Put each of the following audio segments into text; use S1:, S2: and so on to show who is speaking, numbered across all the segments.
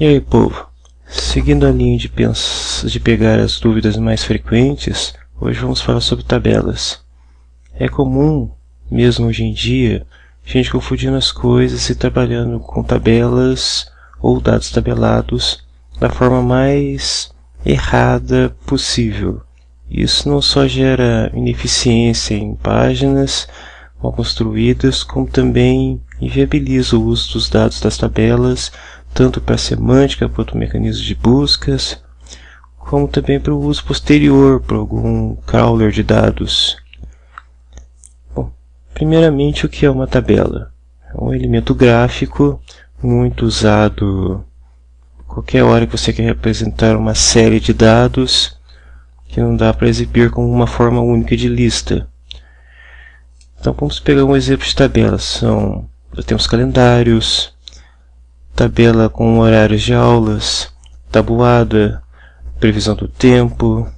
S1: E aí, povo? Seguindo a linha de, de pegar as dúvidas mais frequentes, hoje vamos falar sobre tabelas. É comum, mesmo hoje em dia, gente confundindo as coisas e trabalhando com tabelas ou dados tabelados da forma mais errada possível. Isso não só gera ineficiência em páginas mal construídas, como também inviabiliza o uso dos dados das tabelas tanto para a semântica quanto mecanismos de buscas, como também para o uso posterior para algum crawler de dados. Bom, primeiramente o que é uma tabela? É um elemento gráfico muito usado qualquer hora que você quer representar uma série de dados que não dá para exibir como uma forma única de lista. Então vamos pegar um exemplo de tabela. São, temos calendários, tabela com horários de aulas, tabuada, previsão do tempo,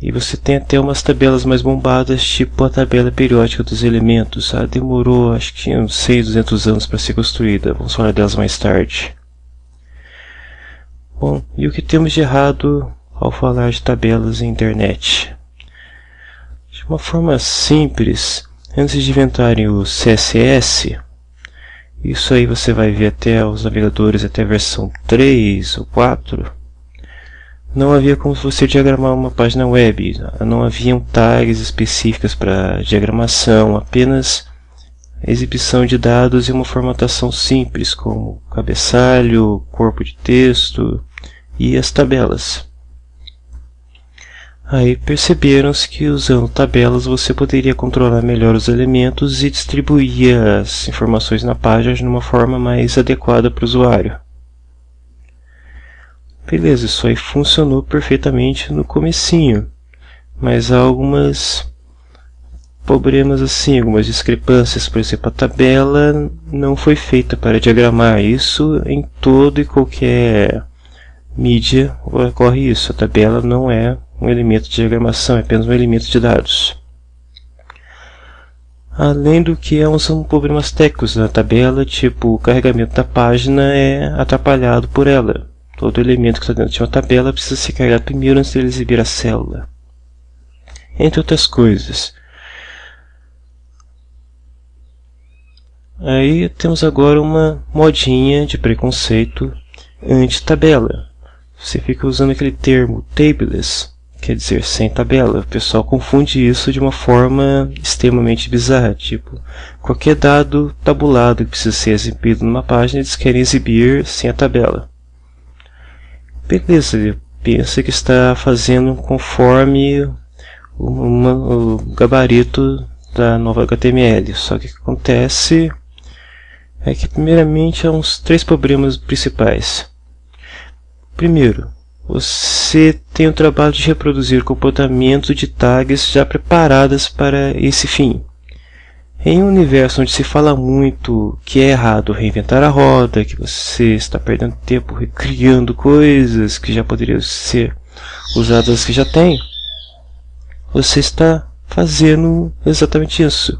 S1: e você tem até umas tabelas mais bombadas, tipo a tabela periódica dos elementos. Ah, demorou acho que uns 100, 200 anos para ser construída. Vamos falar delas mais tarde. Bom, e o que temos de errado ao falar de tabelas na internet? De uma forma simples, antes de inventarem o CSS, isso aí você vai ver até os navegadores até a versão 3 ou 4. Não havia como você diagramar uma página web, não haviam tags específicas para diagramação, apenas exibição de dados e uma formatação simples, como cabeçalho, corpo de texto e as tabelas. Aí perceberam-se que usando tabelas você poderia controlar melhor os elementos e distribuir as informações na página de uma forma mais adequada para o usuário. Beleza, isso aí funcionou perfeitamente no comecinho, mas há algumas problemas assim, algumas discrepâncias, por exemplo, a tabela não foi feita para diagramar, isso em todo e qualquer mídia ocorre isso, a tabela não é um elemento de diagramação, é apenas um elemento de dados. Além do que há são problemas técnicos na tabela, tipo o carregamento da página é atrapalhado por ela. Todo elemento que está dentro de uma tabela precisa ser carregado primeiro antes de exibir a célula. Entre outras coisas. Aí temos agora uma modinha de preconceito anti-tabela. Você fica usando aquele termo tabeless quer dizer, sem tabela. O pessoal confunde isso de uma forma extremamente bizarra, tipo, qualquer dado tabulado que precisa ser exibido numa página, eles querem exibir sem a tabela. Beleza, ele pensa que está fazendo conforme uma, o gabarito da nova HTML, só que o que acontece é que primeiramente há uns três problemas principais. Primeiro, você tem o trabalho de reproduzir comportamento de tags já preparadas para esse fim. Em um universo onde se fala muito que é errado reinventar a roda, que você está perdendo tempo recriando coisas que já poderiam ser usadas que já tem, você está fazendo exatamente isso.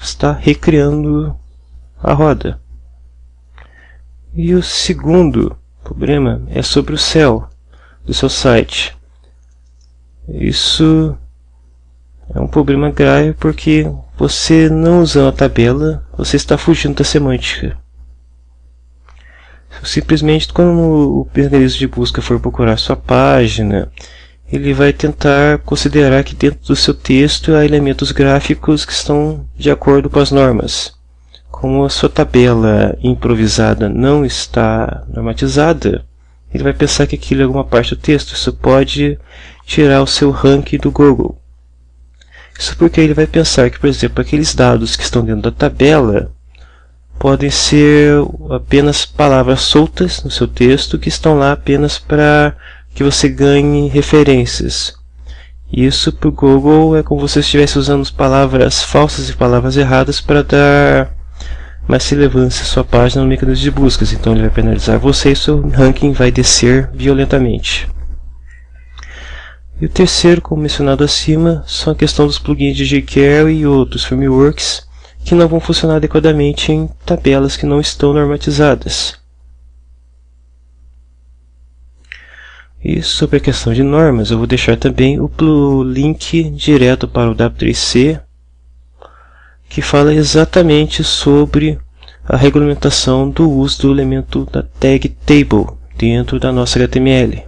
S1: Está recriando a roda. E o segundo problema é sobre o céu do seu site. Isso é um problema grave porque você não usando a tabela, você está fugindo da semântica. Simplesmente quando o mecanismo de busca for procurar sua página, ele vai tentar considerar que dentro do seu texto há elementos gráficos que estão de acordo com as normas. Como a sua tabela improvisada não está normatizada, ele vai pensar que aquilo é alguma parte do texto. Isso pode tirar o seu ranking do Google. Isso porque ele vai pensar que, por exemplo, aqueles dados que estão dentro da tabela podem ser apenas palavras soltas no seu texto que estão lá apenas para que você ganhe referências. Isso para o Google é como se você estivesse usando palavras falsas e palavras erradas para dar mais relevância sua página no mecanismo de buscas, então ele vai penalizar você e seu ranking vai descer violentamente. E o terceiro, como mencionado acima, são a questão dos plugins de jQuery e outros frameworks que não vão funcionar adequadamente em tabelas que não estão normatizadas. E sobre a questão de normas, eu vou deixar também o link direto para o W3C, que fala exatamente sobre a regulamentação do uso do elemento da tag table dentro da nossa HTML.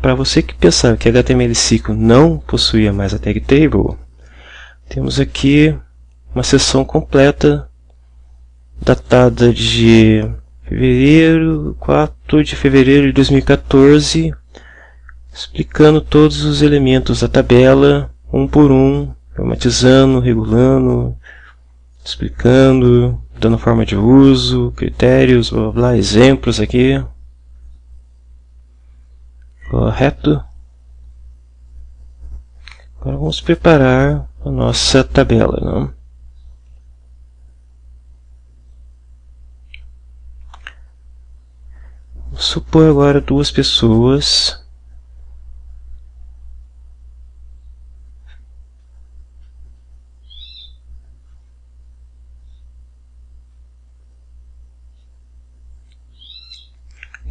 S1: Para você que pensava que HTML5 não possuía mais a tag table, temos aqui uma seção completa datada de fevereiro, 4 de fevereiro de 2014, explicando todos os elementos da tabela, um por um, formatizando, regulando, explicando, dando forma de uso, critérios, blá blá, blá exemplos aqui. Correto? Agora vamos preparar a nossa tabela. Não? Vamos supor agora duas pessoas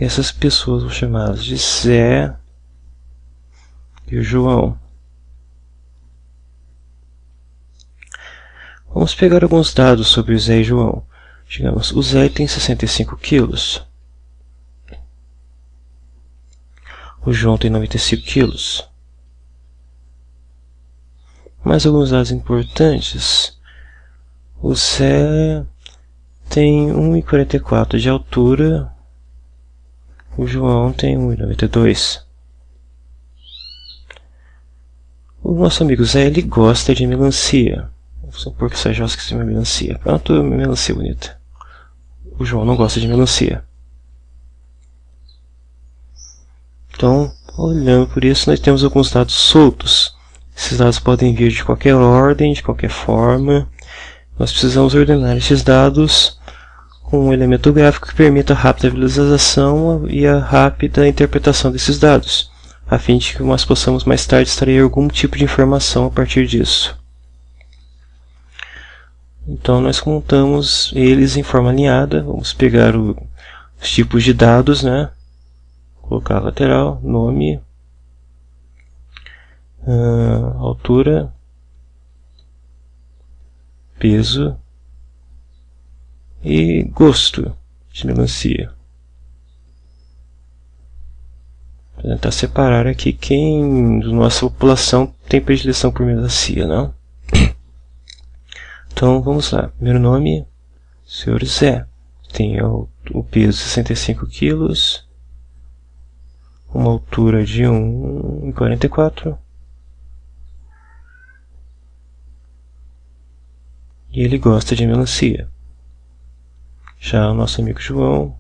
S1: essas pessoas vão chamá-las de Zé e João. Vamos pegar alguns dados sobre o Zé e João. Digamos, o Zé tem 65 quilos. O João tem 95 quilos. Mais alguns dados importantes. O Zé tem 1,44 de altura o João tem 1,92. O nosso amigo Zé, ele gosta de melancia. Vou supor que seja que se melancia. Pronto, melancia bonita. O João não gosta de melancia. Então, olhando por isso, nós temos alguns dados soltos. Esses dados podem vir de qualquer ordem, de qualquer forma. Nós precisamos ordenar esses dados um elemento gráfico que permita a rápida visualização e a rápida interpretação desses dados, a fim de que nós possamos mais tarde extrair algum tipo de informação a partir disso. Então nós contamos eles em forma alinhada, vamos pegar o, os tipos de dados, né? colocar lateral, nome, uh, altura, peso, e gosto de melancia. Vou tentar separar aqui quem da nossa população tem predileção por melancia, não? Então vamos lá. Primeiro nome, Sr. Zé. Tem o, o peso 65 quilos, uma altura de 1,44 e ele gosta de melancia. Já o nosso amigo João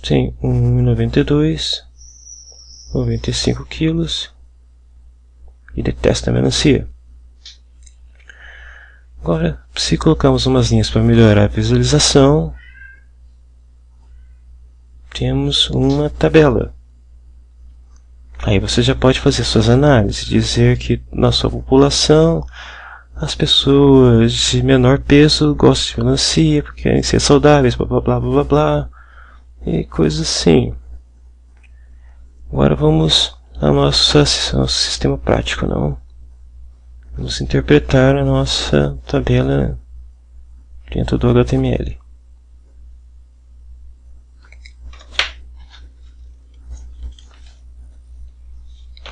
S1: tem 1,92 95 quilos e detesta melancia. Agora, se colocarmos umas linhas para melhorar a visualização, temos uma tabela. Aí você já pode fazer suas análises, dizer que na sua população as pessoas de menor peso gostam de melancia porque querem ser saudáveis, blá blá blá blá blá, e coisas assim. Agora vamos ao nosso, nosso sistema prático, não? Vamos interpretar a nossa tabela dentro do HTML.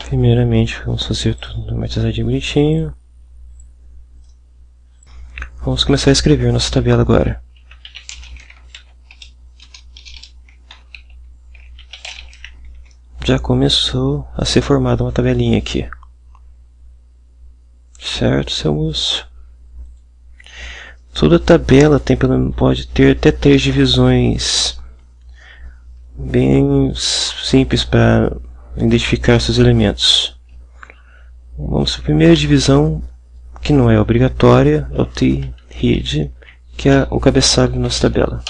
S1: Primeiramente, vamos fazer tudo automatizadinho bonitinho. Vamos começar a escrever nossa tabela agora. Já começou a ser formada uma tabelinha aqui. Certo, seu moço? Toda tabela tem, pode ter até três divisões bem simples para identificar seus elementos. Vamos para a primeira divisão, que não é obrigatória, é o T read, que é o cabeçalho da nossa tabela.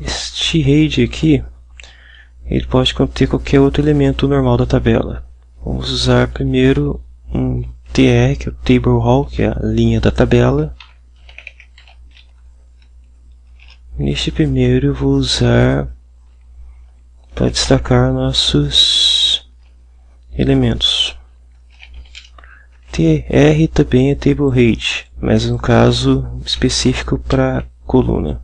S1: Este read aqui, ele pode conter qualquer outro elemento normal da tabela. Vamos usar primeiro um tr, que é o table hall, que é a linha da tabela. Neste primeiro eu vou usar para destacar nossos elementos. TR também é table height, mas no caso específico para coluna.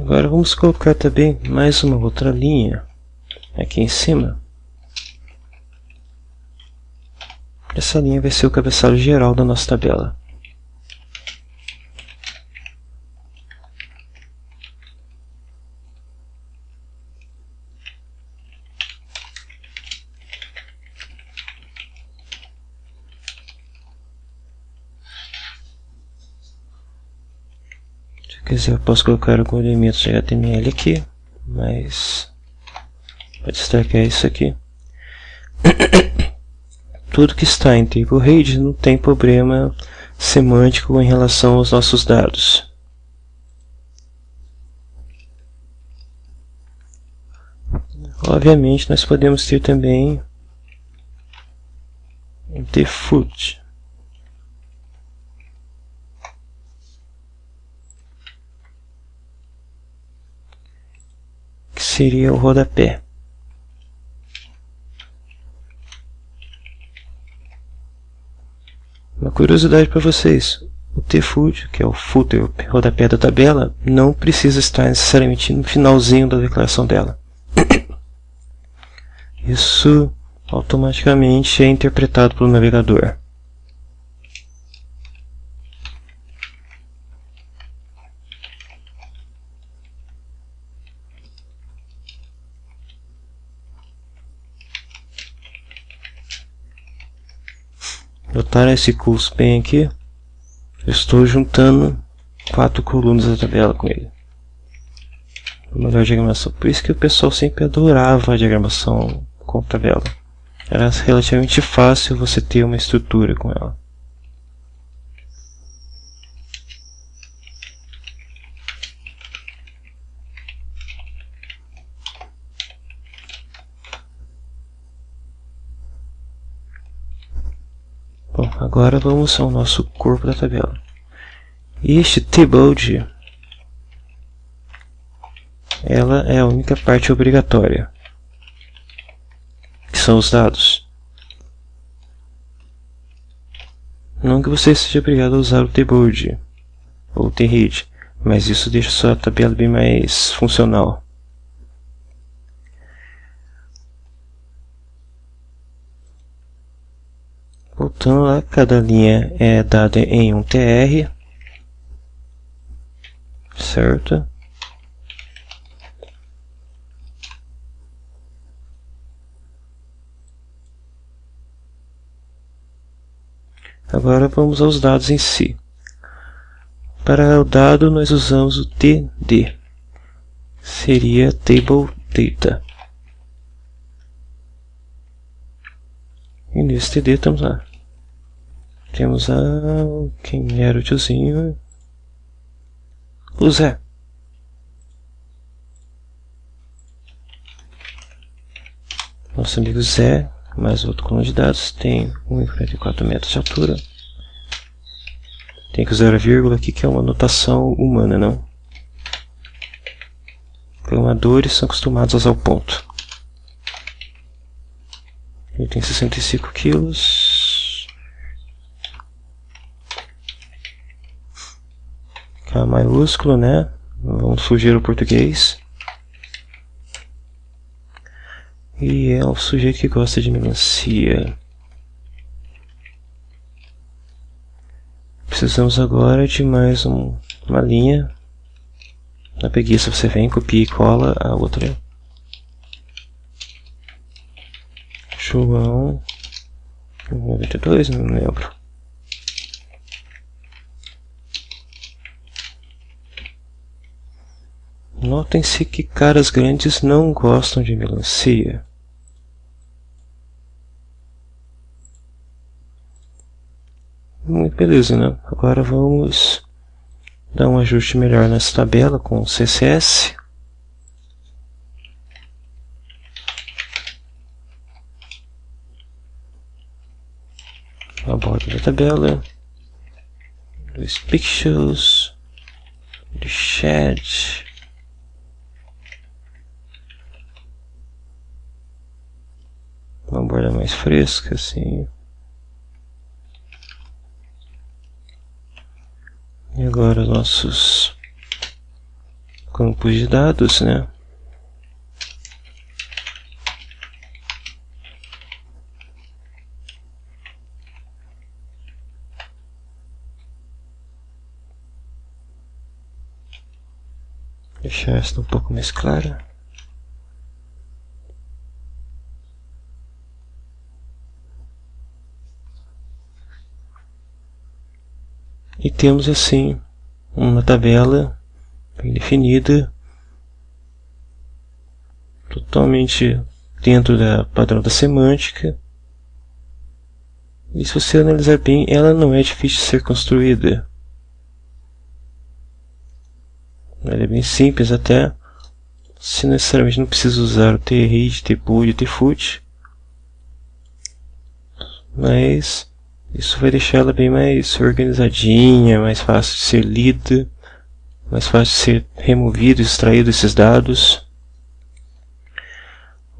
S1: Agora vamos colocar também mais uma outra linha aqui em cima. Essa linha vai ser o cabeçalho geral da nossa tabela. Quiser eu posso colocar algum elemento de HTML aqui, mas para destacar isso aqui. Tudo que está em table rede não tem problema semântico em relação aos nossos dados. Obviamente nós podemos ter também default seria o rodapé. Uma curiosidade para vocês, o T-Foot, que é o footer, o rodapé da tabela, não precisa estar necessariamente no finalzinho da declaração dela. Isso automaticamente é interpretado pelo navegador. Notaram esse curso bem aqui? Eu estou juntando quatro colunas da tabela com ele. Melhor diagramação. Por isso que o pessoal sempre adorava a diagramação com tabela. Era relativamente fácil você ter uma estrutura com ela. Bom, agora vamos ao nosso corpo da tabela. Este table ela é a única parte obrigatória, que são os dados. Não que você seja obrigado a usar o tboard ou o tread, mas isso deixa sua tabela bem mais funcional. Voltando lá, cada linha é dada em um TR, certo? Agora vamos aos dados em si. Para o dado nós usamos o TD, seria Table Data. E nesse TD estamos lá. Temos a... quem era o tiozinho? O Zé. Nosso amigo Zé, mais outro coluna de dados, tem 1,44 metros de altura. Tem que usar a vírgula aqui, que é uma notação humana, não? Programadores são acostumados a usar o ponto. Ele tem 65 quilos. K maiúsculo, né? Vamos fugir o português. E é o sujeito que gosta de melancia. Precisamos agora de mais um, uma linha. Na preguiça você vem, copia e cola a outra. João 92, não lembro. Notem-se que caras grandes não gostam de melancia. Muito beleza, né? Agora vamos dar um ajuste melhor nessa tabela com o CSS. A borda da tabela. Dos pixels. Do chat. Uma borda mais fresca, assim. E agora nossos campos de dados, né? Deixar esta um pouco mais clara. Temos assim uma tabela bem definida, totalmente dentro da padrão da semântica. E se você analisar bem, ela não é difícil de ser construída. Ela é bem simples até, se necessariamente não precisa usar o t-read, t-pull e t-foot. Mas isso vai deixar ela bem mais organizadinha, mais fácil de ser lida, mais fácil de ser removido, extraído esses dados.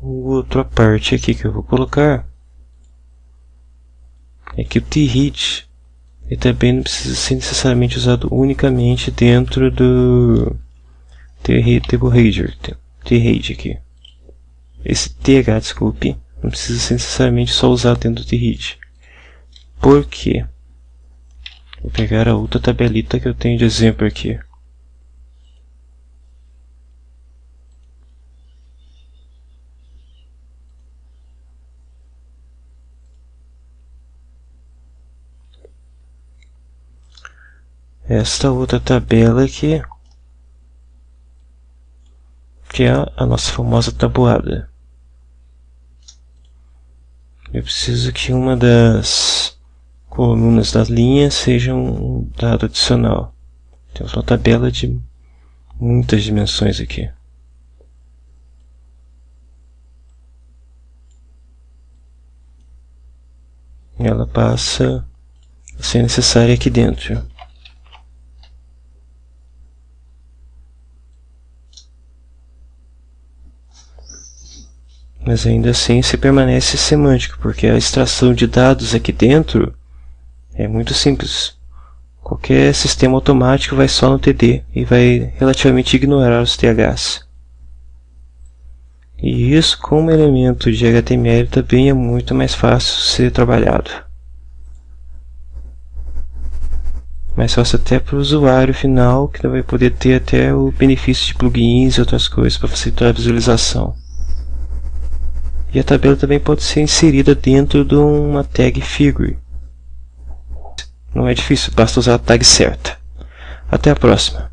S1: Outra parte aqui que eu vou colocar é que o ele também não precisa ser necessariamente usado unicamente dentro do table reader, t-read aqui. Esse th, desculpe, não precisa ser necessariamente só usado dentro do t-read. Por quê? Vou pegar a outra tabelita que eu tenho de exemplo aqui. Esta outra tabela aqui, que é a nossa famosa tabuada. Eu preciso que uma das colunas das linhas sejam um dado adicional. Temos uma tabela de muitas dimensões aqui. Ela passa a ser necessária aqui dentro. Mas ainda assim se permanece semântico, porque a extração de dados aqui dentro é muito simples. Qualquer sistema automático vai só no TD e vai relativamente ignorar os THs. E isso como elemento de HTML também é muito mais fácil ser trabalhado. Mais fácil até para o usuário final, que vai poder ter até o benefício de plugins e outras coisas para facilitar a visualização. E a tabela também pode ser inserida dentro de uma tag figure. Não é difícil, basta usar a tag certa. Até a próxima.